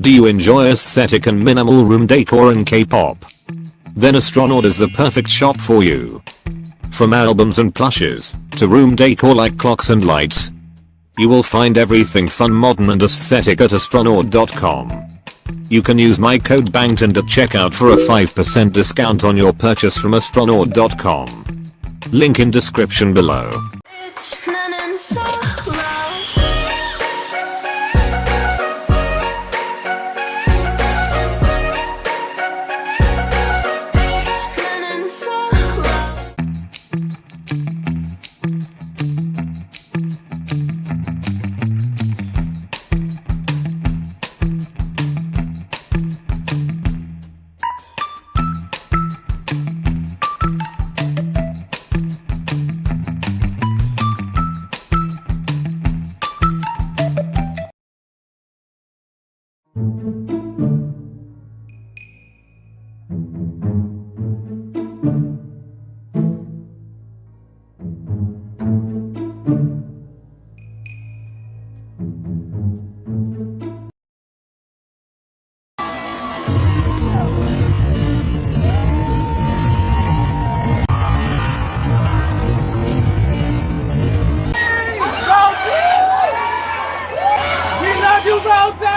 Do you enjoy aesthetic and minimal room decor and K-pop? Then Astronaut is the perfect shop for you. From albums and plushes, to room decor like clocks and lights, you will find everything fun modern and aesthetic at astronaut.com. You can use my code BANGTAN at checkout for a 5% discount on your purchase from astronaut.com. Link in description below. you, Rosie!